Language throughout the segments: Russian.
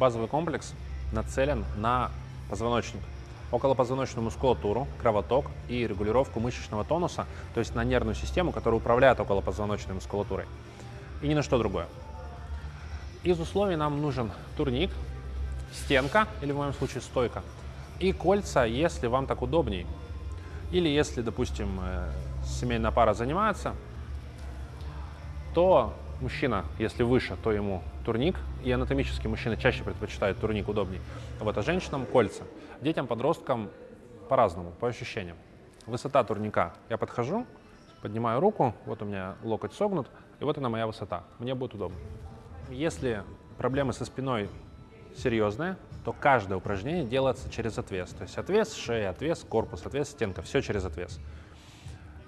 Базовый комплекс нацелен на позвоночник, околопозвоночную мускулатуру, кровоток и регулировку мышечного тонуса, то есть на нервную систему, которая управляет околопозвоночной мускулатурой, и ни на что другое. Из условий нам нужен турник, стенка, или в моем случае стойка, и кольца, если вам так удобней. Или если, допустим, э, семейная пара занимается, то мужчина, если выше, то ему турник, и анатомически мужчины чаще предпочитают турник удобней. Вот, а женщинам кольца. Детям, подросткам по-разному, по ощущениям. Высота турника. Я подхожу, поднимаю руку, вот у меня локоть согнут, и вот она моя высота. Мне будет удобно. Если проблемы со спиной серьезные, то каждое упражнение делается через отвес. То есть отвес шея, отвес корпус, отвес стенка, все через отвес.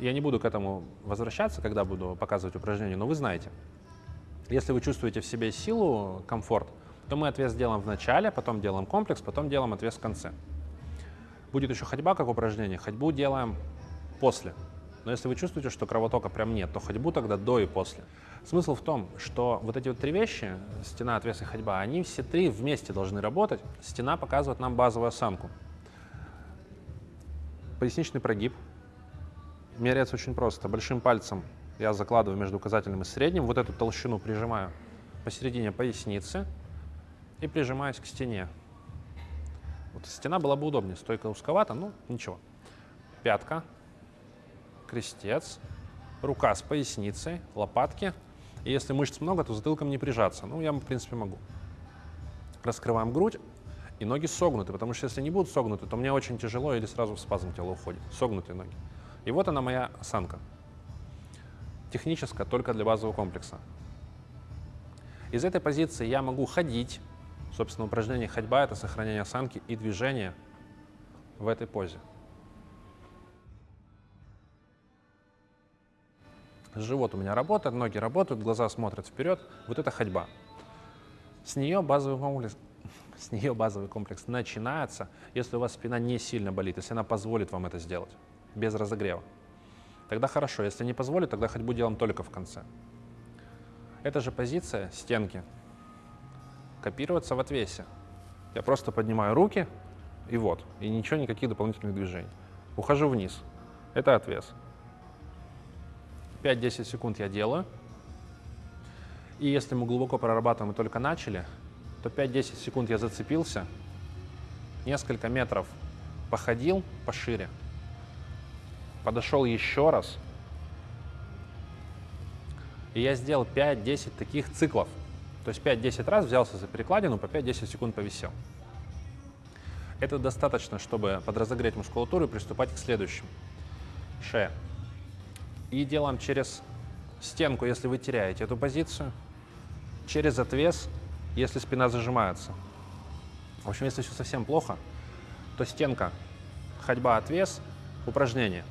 Я не буду к этому возвращаться, когда буду показывать упражнения, но вы знаете. Если вы чувствуете в себе силу, комфорт, то мы отвес делаем в начале, потом делаем комплекс, потом делаем отвес в конце. Будет еще ходьба как упражнение, ходьбу делаем после. Но если вы чувствуете, что кровотока прям нет, то ходьбу тогда до и после. Смысл в том, что вот эти вот три вещи, стена, отвес и ходьба, они все три вместе должны работать. Стена показывает нам базовую осанку. Поясничный прогиб. Меряется очень просто. Большим пальцем я закладываю между указательным и средним, вот эту толщину прижимаю посередине поясницы и прижимаюсь к стене. Вот стена была бы удобнее, стойка узковата, но ничего. Пятка, крестец, рука с поясницей, лопатки. И если мышц много, то затылком не прижаться. Ну, я, в принципе, могу. Раскрываем грудь, и ноги согнуты, потому что если не будут согнуты, то мне очень тяжело или сразу в спазм тело уходит. Согнутые ноги. И вот она моя осанка. Техническая только для базового комплекса. Из этой позиции я могу ходить. Собственно, упражнение ходьба — это сохранение осанки и движение в этой позе. Живот у меня работает, ноги работают, глаза смотрят вперед. Вот это ходьба. С нее базовый комплекс, с нее базовый комплекс начинается, если у вас спина не сильно болит, если она позволит вам это сделать, без разогрева. Тогда хорошо, если не позволит, тогда ходьбу делаем только в конце. Эта же позиция стенки копируется в отвесе. Я просто поднимаю руки, и вот, и ничего, никаких дополнительных движений. Ухожу вниз. Это отвес. 5-10 секунд я делаю. И если мы глубоко прорабатываем и только начали, то 5-10 секунд я зацепился, несколько метров походил пошире, подошел еще раз, и я сделал 5-10 таких циклов. То есть 5-10 раз взялся за перекладину, по 5-10 секунд повисел. Это достаточно, чтобы подразогреть мускулатуру и приступать к следующему. Шея. И делаем через стенку, если вы теряете эту позицию, через отвес, если спина зажимается. В общем, если все совсем плохо, то стенка, ходьба, отвес, упражнение.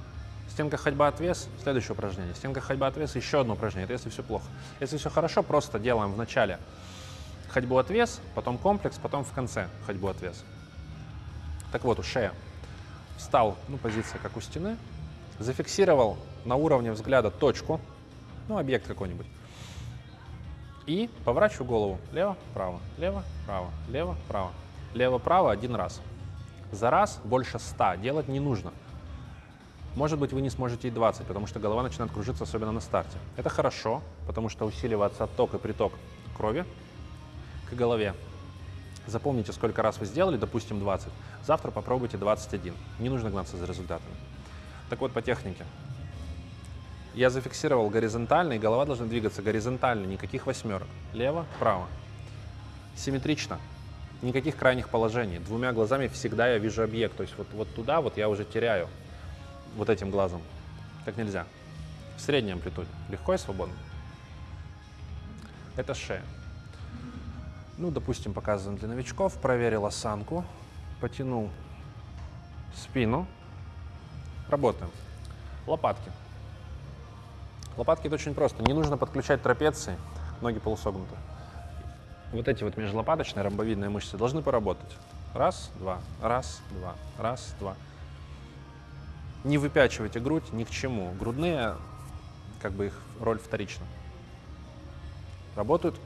Стенка, ходьба, отвес, следующее упражнение. Стенка, ходьба, отвес, еще одно упражнение. Это если все плохо. Если все хорошо, просто делаем в начале ходьбу, отвес, потом комплекс, потом в конце ходьбу, отвес. Так вот, у шея. Встал, ну, позиция как у стены, зафиксировал на уровне взгляда точку, ну, объект какой-нибудь, и поворачиваю голову лево-право, лево-право, лево-право, лево-право один раз. За раз больше 100 делать не нужно. Может быть, вы не сможете и 20, потому что голова начинает кружиться, особенно на старте. Это хорошо, потому что усиливается отток и приток крови к голове. Запомните, сколько раз вы сделали, допустим, 20. Завтра попробуйте 21. Не нужно гнаться за результатами. Так вот, по технике. Я зафиксировал горизонтально, и голова должна двигаться горизонтально, никаких восьмерок. Лево, право. Симметрично. Никаких крайних положений. Двумя глазами всегда я вижу объект. То есть вот, вот туда вот я уже теряю вот этим глазом. Так нельзя. В средней амплитуде. Легко и свободно. Это шея. Ну, допустим, показываем для новичков. Проверил осанку. Потянул спину. Работаем. Лопатки. Лопатки это очень просто. Не нужно подключать трапеции, ноги полусогнуты. Вот эти вот межлопаточные ромбовидные мышцы должны поработать. Раз, два, раз, два, раз, два. Не выпячивайте грудь ни к чему. Грудные, как бы их роль вторична. Работают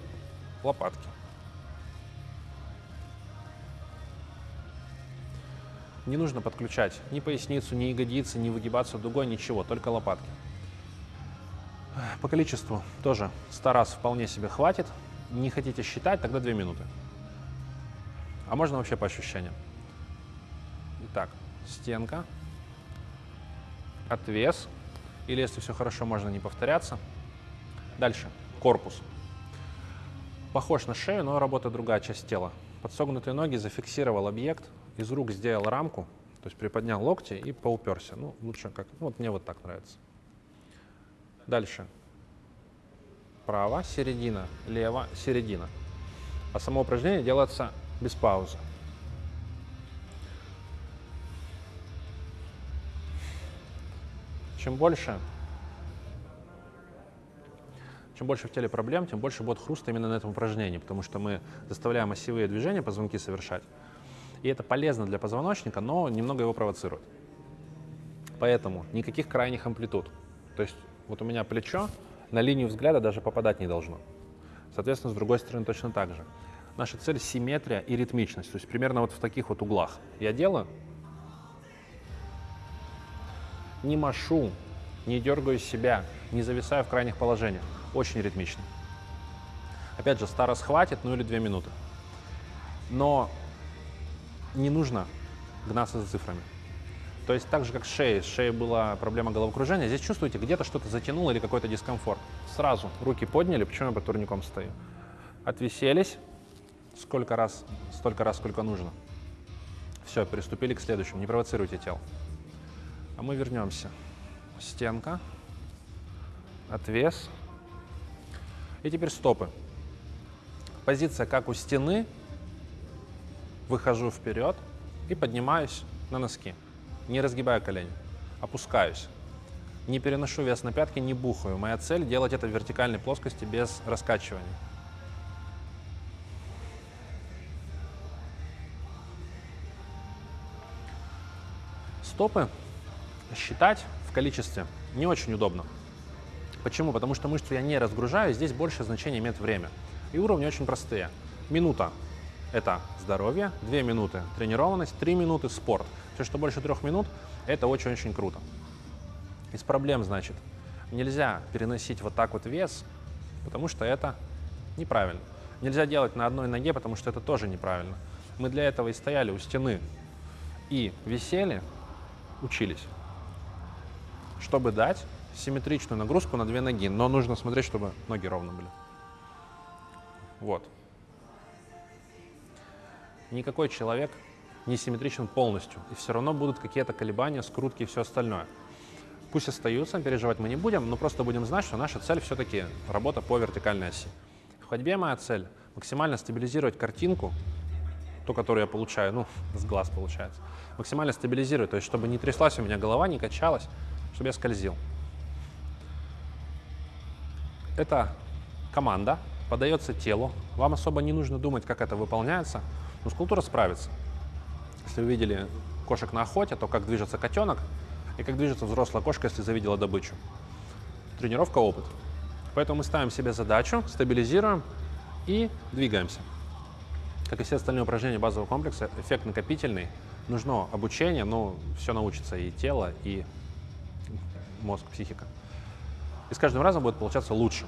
лопатки. Не нужно подключать ни поясницу, ни ягодицы, ни выгибаться дугой, ничего, только лопатки. По количеству тоже 100 раз вполне себе хватит. Не хотите считать, тогда 2 минуты. А можно вообще по ощущениям. Итак, стенка, отвес, или если все хорошо, можно не повторяться. Дальше, корпус. Похож на шею, но работает другая часть тела. Подсогнутые ноги зафиксировал объект, из рук сделал рамку, то есть приподнял локти и поуперся. Ну, лучше как, ну, вот мне вот так нравится. Дальше. Право, середина, лево, середина. А само упражнение делается без паузы. Чем больше, чем больше в теле проблем, тем больше будет хруста именно на этом упражнении, потому что мы заставляем осевые движения позвонки совершать. И это полезно для позвоночника, но немного его провоцирует. Поэтому никаких крайних амплитуд. То есть вот у меня плечо на линию взгляда даже попадать не должно. Соответственно, с другой стороны точно так же. Наша цель — симметрия и ритмичность. То есть примерно вот в таких вот углах. Я делаю, не машу, не дергаю себя, не зависаю в крайних положениях. Очень ритмично. Опять же, старос хватит, ну или две минуты. Но не нужно гнаться за цифрами. То есть так же, как с шеей. С шеей была проблема головокружения. Здесь чувствуете, где-то что-то затянуло или какой-то дискомфорт. Сразу руки подняли, почему я по турником стою. Отвиселись. Сколько раз? Столько раз, сколько нужно. Все, приступили к следующему. Не провоцируйте тело. А мы вернемся. Стенка. Отвес. И теперь стопы. Позиция как у стены, выхожу вперед и поднимаюсь на носки. Не разгибаю колени, опускаюсь. Не переношу вес на пятки, не бухаю. Моя цель делать это в вертикальной плоскости без раскачивания. Стопы считать в количестве не очень удобно. Почему? Потому что мышцу я не разгружаю, здесь больше значения имеет время. И уровни очень простые. Минута это здоровье, 2 минуты тренированность, 3 минуты спорт. Все, что больше трех минут, это очень-очень круто. Из проблем, значит, нельзя переносить вот так вот вес, потому что это неправильно. Нельзя делать на одной ноге, потому что это тоже неправильно. Мы для этого и стояли у стены и висели, учились, чтобы дать симметричную нагрузку на две ноги. Но нужно смотреть, чтобы ноги ровно были. Вот никакой человек не симметричен полностью, и все равно будут какие-то колебания, скрутки и все остальное. Пусть остаются, переживать мы не будем, но просто будем знать, что наша цель все-таки работа по вертикальной оси. В ходьбе моя цель – максимально стабилизировать картинку, ту, которую я получаю, ну, с глаз получается, максимально стабилизировать, то есть чтобы не тряслась у меня голова, не качалась, чтобы я скользил. Это команда, подается телу, вам особо не нужно думать, как это выполняется – Мускулатура справится. Если вы видели кошек на охоте, то как движется котенок и как движется взрослая кошка, если завидела добычу. Тренировка – опыт. Поэтому мы ставим себе задачу, стабилизируем и двигаемся. Как и все остальные упражнения базового комплекса, эффект накопительный. Нужно обучение, но все научится и тело, и мозг, психика. И с каждым разом будет получаться лучше.